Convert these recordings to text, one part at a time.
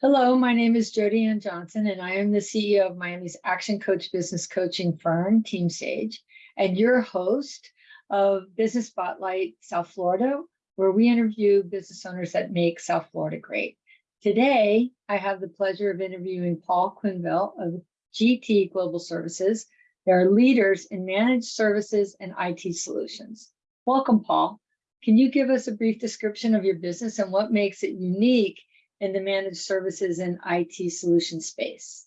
Hello, my name is Jody Ann Johnson, and I am the CEO of Miami's Action Coach business coaching firm, Team Sage, and your host of Business Spotlight South Florida, where we interview business owners that make South Florida great. Today, I have the pleasure of interviewing Paul Quinville of GT Global Services. They are leaders in managed services and IT solutions. Welcome, Paul. Can you give us a brief description of your business and what makes it unique in the managed services and IT solution space?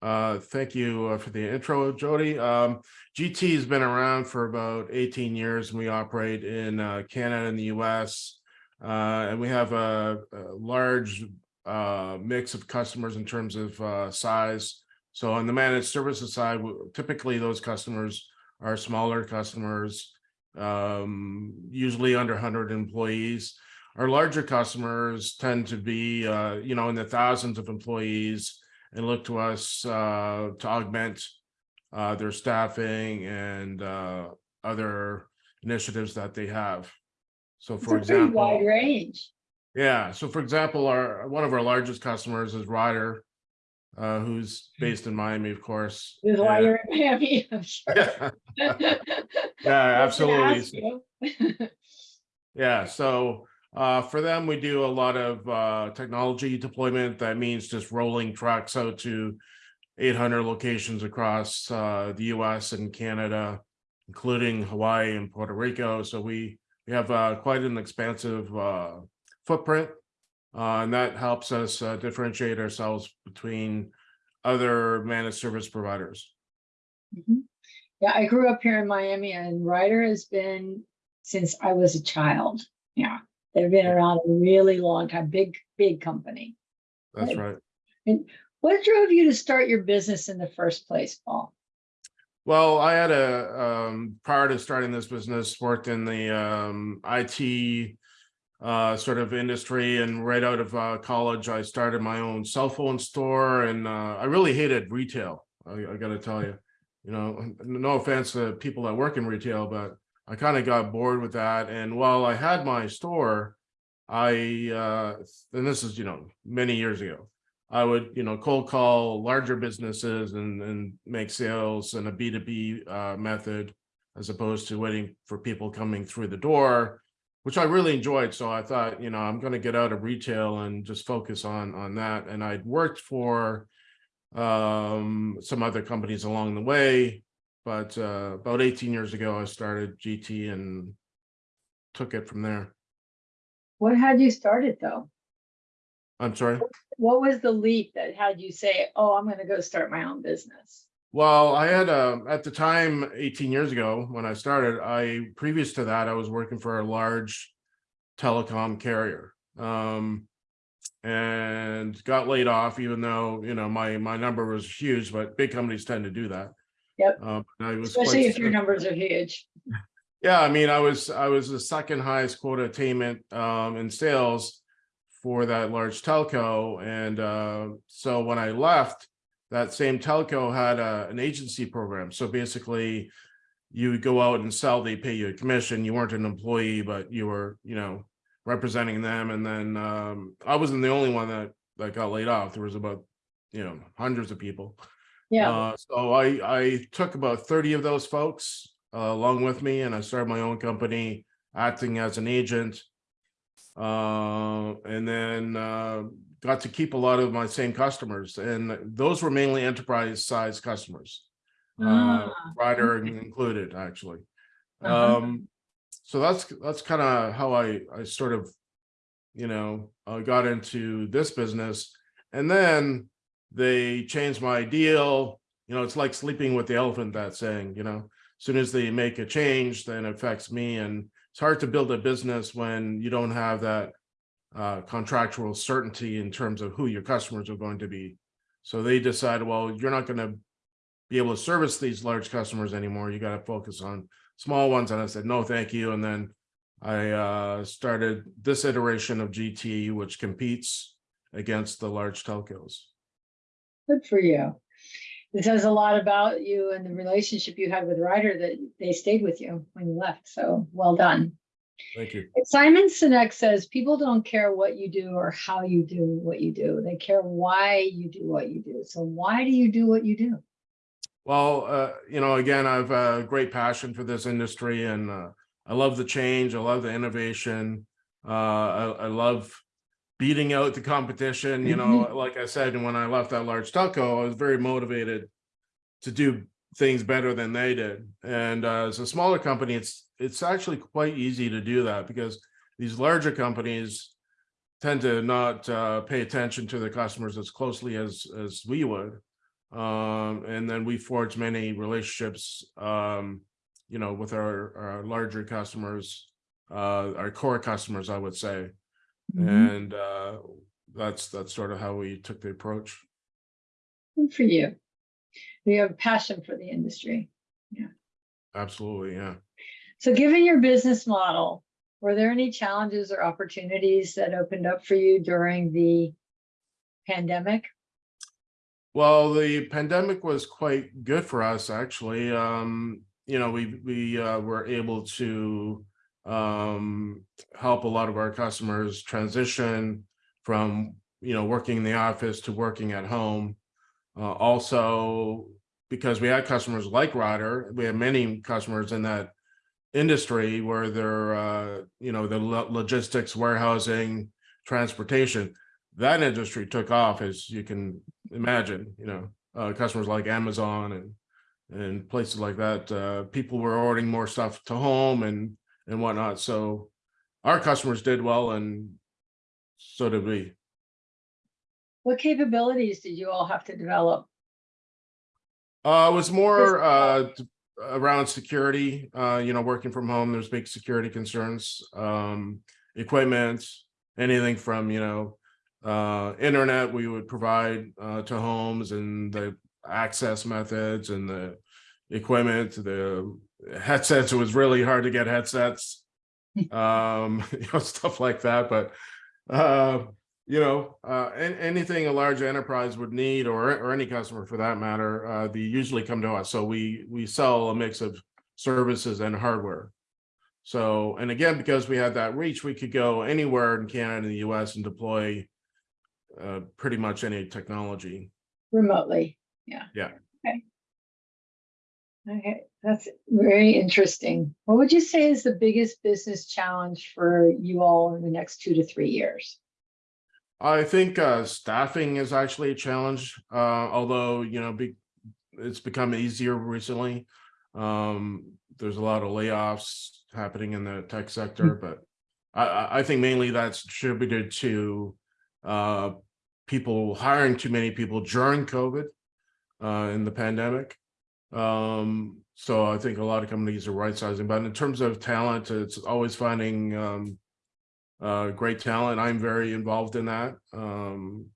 Uh, thank you uh, for the intro, Jody. Um, GT has been around for about 18 years and we operate in uh, Canada and the US. Uh, and we have a, a large uh, mix of customers in terms of size. So on the managed services side, typically those customers are smaller customers, um, usually under 100 employees. Our larger customers tend to be, uh, you know, in the thousands of employees and look to us uh, to augment uh, their staffing and uh, other initiatives that they have. So It's for a example, wide range. yeah. So for example, our one of our largest customers is Ryder, uh, who's based in Miami, of course. This is why you're in Miami, I'm sure. Yeah, yeah, absolutely. Yeah, so uh, for them, we do a lot of uh, technology deployment. That means just rolling trucks out to 800 locations across uh, the US and Canada, including Hawaii and Puerto Rico. So we, we have uh, quite an expansive uh, footprint. uh, and that helps us differentiate ourselves between other managed service providers. Mhm. Yeah, I grew up here in Miami and Ryder has been since I was a child. Yeah, they've been around a really long time, big, big company. That's Right. right. What drove you to start your business in the first place, Paul? Well, I had a, um, prior to starting this business, worked in the, um, IT uh, sort of industry and right out of, uh, college, I started my own cell phone store and, uh, I really hated retail. I, I gotta tell you, you know, no offense to people that work in retail, but I kind of got bored with that. And while I had my store, I, uh, and this is, you know, many years ago, I would, you know, cold call larger businesses and, and make sales in a B2B uh, method as opposed to waiting for people coming through the door, which I really enjoyed. So I thought, you know, I'm going to get out of retail and just focus on, on that. And I'd worked for um, some other companies along the way, but uh, about 18 years ago, I started GT and took it from there. What had you started though? I'm sorry. What was the leap that had you say, oh, I'm gonna go start my own business? Well, I had um at the time, 18 years ago, when I started, I previous to that, I was working for a large telecom carrier. Um, and got laid off, even though, you know, my my number was huge, but big companies tend to do that. Yep. Uh, I was Especially if your numbers are huge. yeah, I mean, I was I was the second highest quota attainment um in sales for that large telco. And uh, so when I left, that same telco had a, an agency program. So basically, you would go out and sell, they pay you a commission. You weren't an employee, but you were, you know, representing them. And then um, I wasn't the only one that that got laid off. There was about, you know, hundreds of people. Yeah, Uh, so I, I took about 30 of those folks uh, along with me and I started my own company acting as an agent. Uh, and then uh, got to keep a lot of my same customers and those were mainly enterprise size customers. Uh, Ah, Ryder included, actually. Uh-huh. Um, so that's, that's kind of how I, I sort of, you know, uh, got into this business. And then they change my deal. You know, it's like sleeping with the elephant, that saying, you know, as soon as they make a change, then it affects me. And it's hard to build a business when you don't have that uh, contractual certainty in terms of who your customers are going to be. So they decided, well, you're not going to be able to service these large customers anymore. You got to focus on small ones. And I said, no, thank you. And then I uh, started this iteration of GT, which competes against the large telcos. Good for you. It says a lot about you and the relationship you had with Ryder that they stayed with you when you left. So well done. Thank you. Simon Sinek says people don't care what you do or how you do what you do. They care why you do what you do. So why do you do what you do? Well, uh, you know, again, I've a great passion for this industry and uh, I love the change. I love the innovation. Uh, I, I love beating out the competition. You know, like I said, when I left that large telco, I was very motivated to do things better than they did. And uh, as a smaller company, it's it's actually quite easy to do that because these larger companies tend to not uh, pay attention to their customers as closely as as we would. Um, and then we forge many relationships, um, you know, with our, our larger customers, uh, our core customers, I would say. Mhm. And uh, that's that's sort of how we took the approach. Good for you. You have passion for the industry. Yeah. Absolutely, yeah. So given your business model, were there any challenges or opportunities that opened up for you during the pandemic? Well, the pandemic was quite good for us, actually. Um, you know, we we uh, were able to um, help a lot of our customers transition from you know working in the office to working at home. Uh, also, because we had customers like Ryder, we had many customers in that industry where they're uh, you know the lo- logistics, warehousing, transportation. That industry took off, as you can imagine, you know, uh, customers like Amazon and and places like that. Uh, people were ordering more stuff to home and and whatnot. So our customers did well, and so did we. What capabilities did you all have to develop? Uh, it was more uh around security. Uh, you know, working from home. There's big security concerns. Um, equipment, anything from you know uh internet we would provide uh to homes and the access methods and the equipment the headsets it was really hard to get headsets um you know stuff like that but uh you know uh anything a large enterprise would need or or any customer for that matter uh they usually come to us so we we sell a mix of services and hardware so and again because we had that reach we could go anywhere in canada and the us and deploy uh, pretty much any technology. remotely, yeah. Yeah. Okay. Okay, that's very interesting. What would you say is the biggest business challenge for you all in the next two to three years? I think uh, staffing is actually a challenge, uh, although, you know, be, it's become easier recently. Um, there's a lot of layoffs happening in the tech sector, but I- I, I think mainly that's attributed to uh, people hiring too many people during COVID uh, in the pandemic. Um, so I think a lot of companies are right sizing, but in terms of talent, it's always finding um, uh, great talent. I'm very involved in that. Um,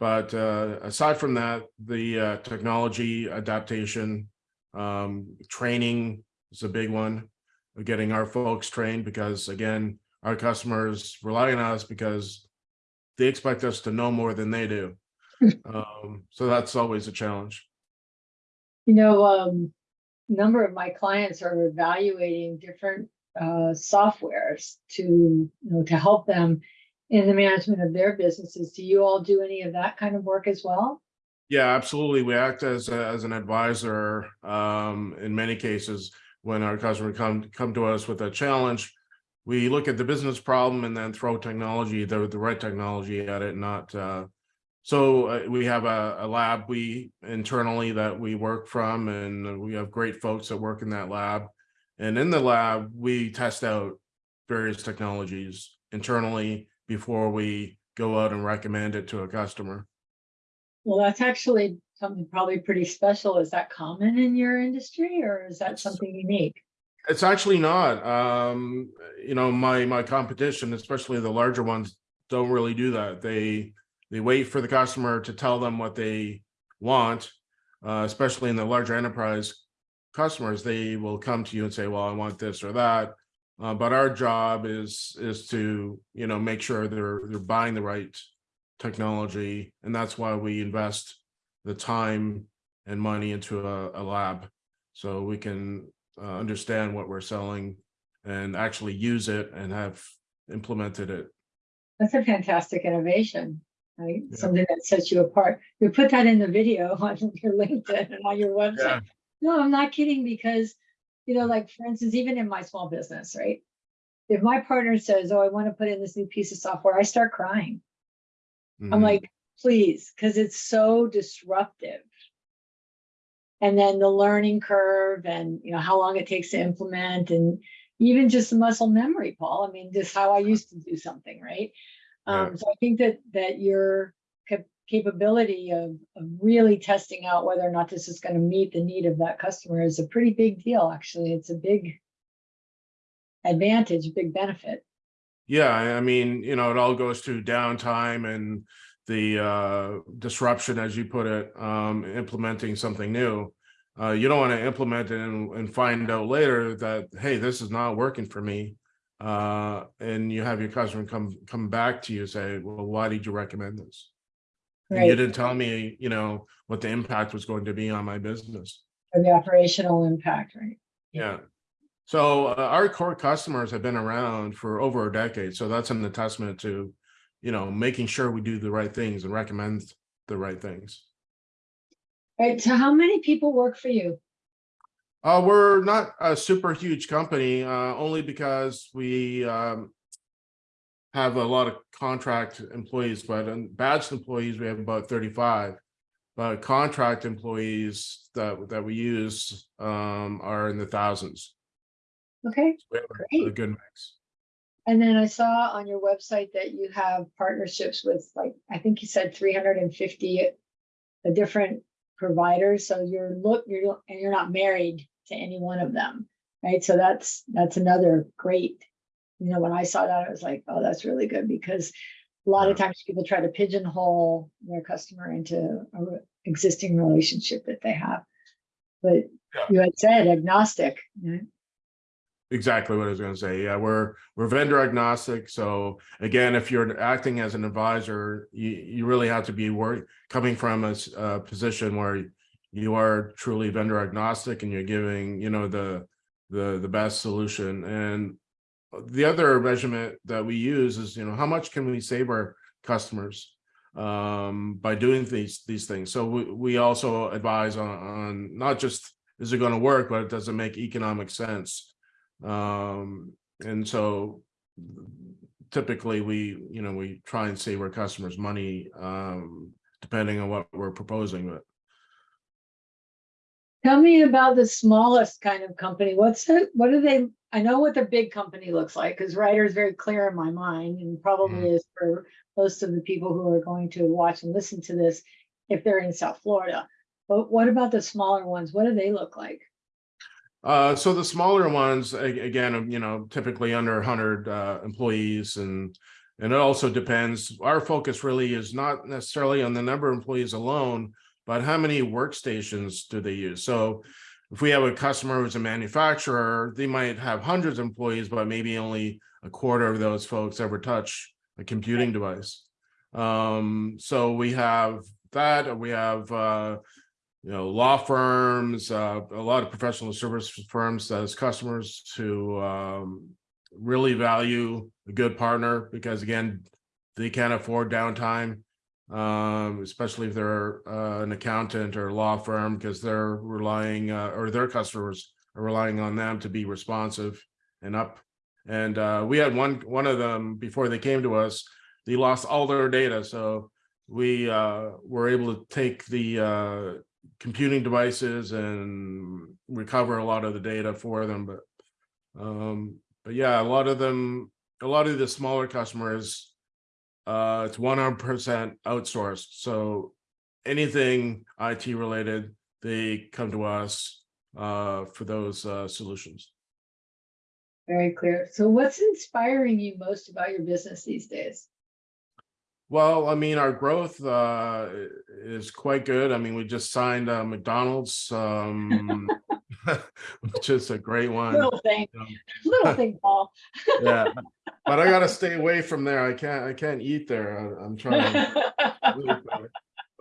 but uh, aside from that, the uh, technology adaptation, um, training is a big one. We're getting our folks trained because again, our customers rely on us because they expect us to know more than they do. Um, so that's always a challenge. You know, um, a number of my clients are evaluating different uh, softwares to, you know, to help them in the management of their businesses. Do you all do any of that kind of work as well? Yeah, absolutely. We act as a- as an advisor um in many cases when our customer come come to us with a challenge. We look at the business problem and then throw technology, the the right technology at it, not uh. So uh, we have a a lab we internally that we work from and we have great folks that work in that lab. And in the lab, we test out various technologies internally before we go out and recommend it to a customer. Well, that's actually something probably pretty special. Is that common in your industry or is that It's- something unique? It's actually not. Um, you know, my my competition, especially the larger ones, don't really do that. They they wait for the customer to tell them what they want, uh, especially in the larger enterprise customers, they will come to you and say, well, I want this or that. Uh, but our job is is to, you know, make sure they're they're buying the right technology. And that's why we invest the time and money into a, a lab. So we can uh, understand what we're selling and actually use it and have implemented it. That's a fantastic innovation, right? Yeah. Something that sets you apart. You put that in the video on your LinkedIn and on your Yeah. website. No, I'm not kidding because, you know, like for instance, even in my small business, right? If my partner says, oh, I want to put in this new piece of software, I start crying. I'm Mhm. like, please, because it's so disruptive. And then the learning curve and, you know, how long it takes to implement and even just the muscle memory, Paul. I mean, just how I used to do something, right? Yeah. Um, so I think that, that your cap- capability of, of really testing out whether or not this is going to meet the need of that customer is a pretty big deal, actually. It's a big advantage, big benefit. Yeah, I I mean, you know, it all goes to downtime and the uh disruption, as you put it, um, implementing something new. Uh, you don't want to implement it and, and find out later that, hey, this is not working for me. Uh, and you have your customer come, come back to you, say, well, why did you recommend this? And you didn't tell me, you know, what the impact was going to be on my business. for the operational impact, right? Yeah. So uh, our core customers have been around for over a decade. So that's an testament to, you know, making sure we do the right things and recommend the right things. Right, so how many people work for you? Uh, we're not a super huge company, uh, only because we um, have a lot of contract employees, but in badged employees, we have about 35. But contract employees that, that we use um, are in the thousands. Okay, We have a- Great. good mix. and then I saw on your website that you have partnerships with like, I think you said three hundred and fifty different providers, so you're look, you're, and you're not married to any one of them, right? So that's, that's another great, you know, when I saw that, I was like, oh, that's really good, because a lot of times people try to pigeonhole their customer into a re- existing relationship that they have. But Yeah. you had said agnostic, right? Exactly what I was gonna say. Yeah, we're, we're vendor agnostic. So again, if you're acting as an advisor, you, you really have to be work, coming from a position where you are truly vendor agnostic and you're giving, you know, the, the, the best solution. And the other measurement that we use is, you know, how much can we save our customers um, by doing these, these things? So we, we also advise on, on not just, is it gonna work, but it does it make economic sense? Um, and so typically we, you know, we try and save our customers money, um, depending on what we're proposing, but Tell me about the smallest kind of company. What's it, what do they, I know what the big company looks like, because Ryder is very clear in my mind and probably is for most of the people who are going to watch and listen to this if they're in South Florida. But what about the smaller ones? What do they look like? Uh, so the smaller ones, again, you know, typically under hundred uh employees and. And it also depends, our focus really is not necessarily on the number of employees alone, but how many workstations do they use? So. If we have a customer who's a manufacturer, they might have hundreds of employees, but maybe only a quarter of those folks ever touch a computing device. Um, so we have that, we have uh you know, law firms, uh, a lot of professional service firms as customers to um, really value a good partner because again, they can't afford downtime. Um, especially if they're uh, an accountant or law firm because they're relying uh, or their customers are relying on them to be responsive and up. And uh, we had one one of them before they came to us, they lost all their data. So we uh, were able to take the uh, computing devices and recover a lot of the data for them, but um, but yeah, a lot of them, a lot of the smaller customers, uh, it's one hundred percent outsourced, so anything IT related, they come to us uh for those uh solutions. Very clear. So what's inspiring you most about your business these days? Well, I mean, our growth uh is quite good. I mean, we just signed uh McDonald's, um, which is a great one. Little thing, Um, little thing, Paul. Yeah, but I gotta stay away from there. I can't, I can't eat there. I- I'm trying. trying.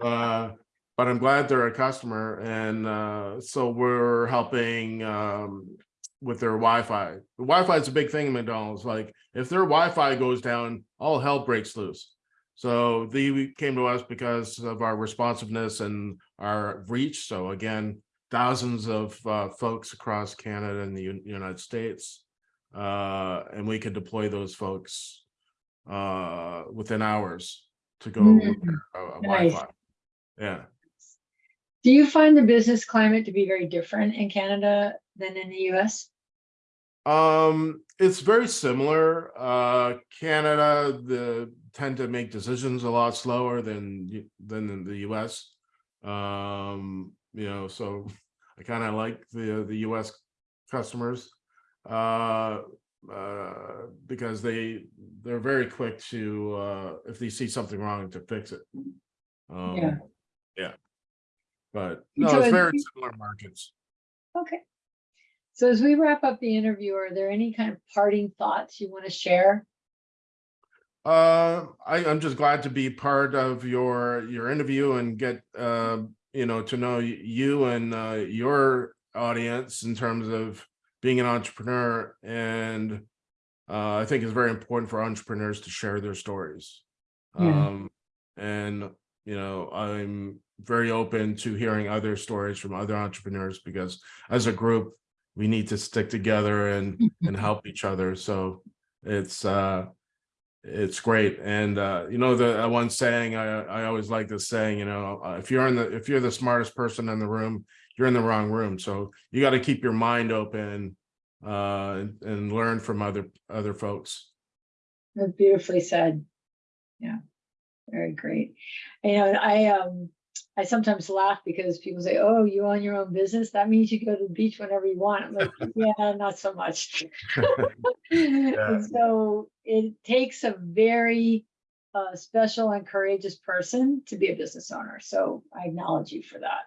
Uh, but I'm glad they're a customer and uh, so we're helping um, with their Wi-Fi. The Wi-Fi is a big thing in McDonald's. Like if their Wi-Fi goes down, all hell breaks loose. So they came to us because of our responsiveness and our reach. So again, thousands of uh, folks across Canada and the U- United States. Uh, and we could deploy those folks uh, within hours to go Mm, uh, nice. Wi-Fi. Yeah. Do you find the business climate to be very different in Canada than in the US? Um, it's very similar. Uh, Canada, the tend to make decisions a lot slower than than in the US. Um, you know, so I kind of like the the US customers. Uh, uh, because they they're very quick to uh if they see something wrong to fix it. Um, Yeah. yeah. But no, so it's very we- similar markets. Okay. So as we wrap up the interview, are there any kind of parting thoughts you want to share? Uh, I, I'm just glad to be part of your, your interview and get, uh, you know, to know you and, uh, your audience in terms of being an entrepreneur. And, uh, I think it's very important for entrepreneurs to share their stories. Yeah. Um, and, you know, I'm very open to hearing other stories from other entrepreneurs because as a group, we need to stick together and, and help each other. So it's, uh, it's great. And, uh, you know, the uh, one saying, I, I always like this saying, you know, uh, if you're in the, if you're the smartest person in the room, you're in the wrong room. So you got to keep your mind open, uh, and, and learn from other, other folks. That's beautifully said. Yeah, very great. You know, I, um, I sometimes laugh because people say, oh, you own your own business? That means you go to the beach whenever you want. I'm like, yeah, not so much. And so it takes a very uh, special and courageous person to be a business owner. So I acknowledge you for that.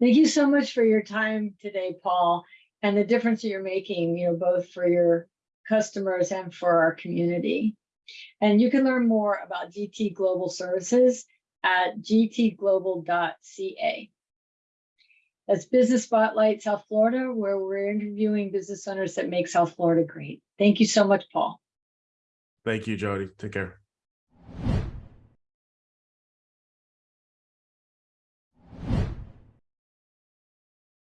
Thank you so much for your time today, Paul, and the difference that you're making, you know, both for your customers and for our community. And you can learn more about GT Global Services at gtglobal.ca. That's Business Spotlight South Florida, where we're interviewing business owners that make South Florida great. Thank you so much, Paul. Thank you, Jody. Take care.